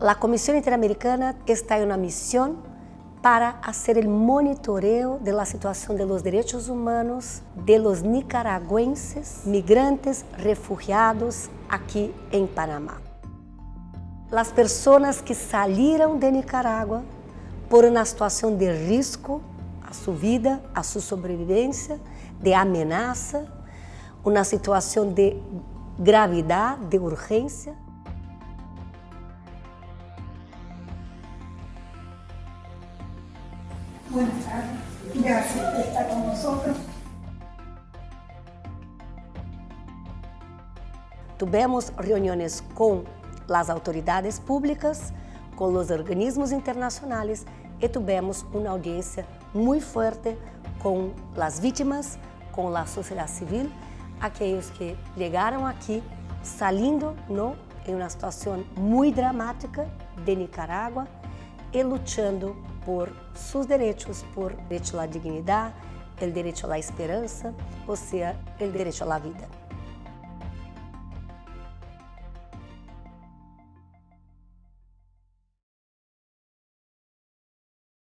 La Comisión Interamericana está en una misión para hacer el monitoreo situación de los derechos humanos de los nicaragüenses, migrantes, refugiados aquí en Panamá. Las personas que salieron de Nicaragua por uma situação de risco a sua vida, a sua sobrevivência, de ameaça, uma situação de gravidade, de urgência. Buenas tardes. Gracias por estar con nosotros. Tivemos reuniões com as autoridades públicas, com os organismos internacionais e tivemos uma audiência muito forte com as vítimas, com a sociedade civil, aqueles que chegaram aqui saindo no, em uma situação muito dramática de Nicarágua e lutando por seus direitos, por direito à dignidade, o direito à esperança, ou seja, o direito à vida.